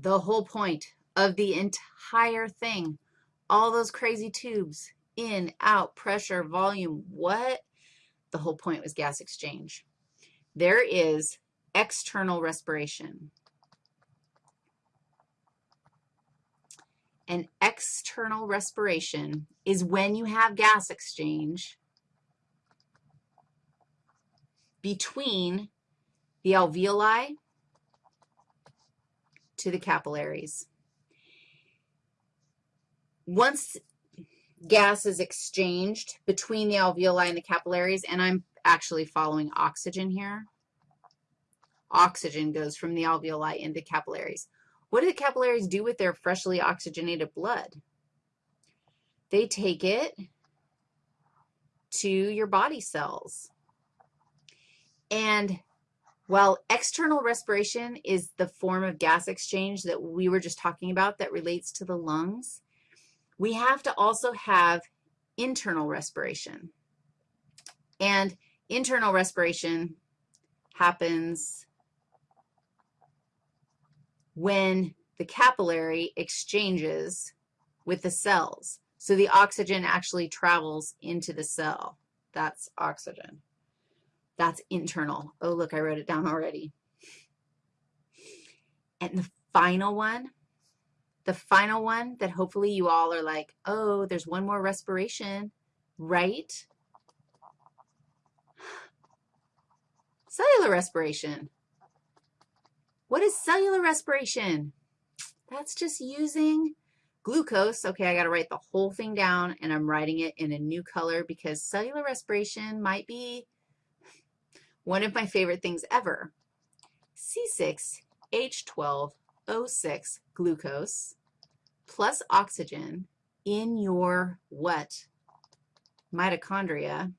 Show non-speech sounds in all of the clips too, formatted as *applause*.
the whole point of the entire thing, all those crazy tubes, in, out, pressure, volume, what? The whole point was gas exchange. There is external respiration. And external respiration is when you have gas exchange between the alveoli to the capillaries. Once gas is exchanged between the alveoli and the capillaries, and I'm actually following oxygen here. Oxygen goes from the alveoli into capillaries. What do the capillaries do with their freshly oxygenated blood? They take it to your body cells. And while external respiration is the form of gas exchange that we were just talking about that relates to the lungs, we have to also have internal respiration. And internal respiration happens when the capillary exchanges with the cells. So the oxygen actually travels into the cell. That's oxygen. That's internal. Oh, look, I wrote it down already. And the final one the final one that hopefully you all are like, oh, there's one more respiration, right? *sighs* Cellular respiration. What is cellular respiration? That's just using glucose. Okay, I got to write the whole thing down, and I'm writing it in a new color because cellular respiration might be one of my favorite things ever. C6H12 O6 glucose plus oxygen in your what? Mitochondria.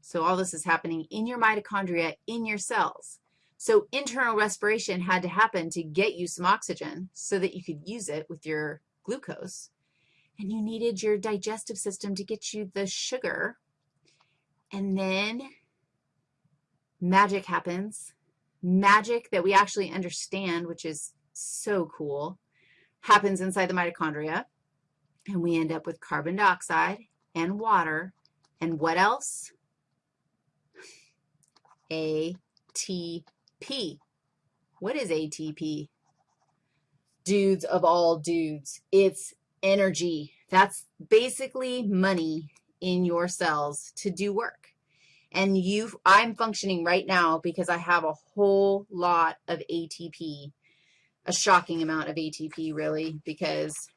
So all this is happening in your mitochondria, in your cells. So internal respiration had to happen to get you some oxygen so that you could use it with your glucose. And you needed your digestive system to get you the sugar. And then magic happens magic that we actually understand, which is so cool, happens inside the mitochondria, and we end up with carbon dioxide and water, and what else? ATP. What is ATP? Dudes of all dudes, it's energy. That's basically money in your cells to do work. And you, I'm functioning right now because I have a whole lot of ATP, a shocking amount of ATP, really, because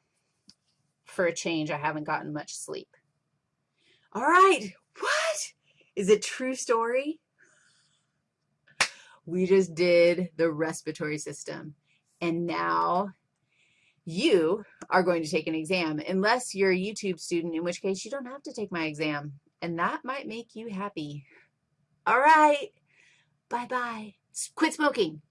for a change, I haven't gotten much sleep. All right, what? Is it true story? We just did the respiratory system, and now you are going to take an exam, unless you're a YouTube student, in which case you don't have to take my exam and that might make you happy. All right. Bye-bye. Quit smoking.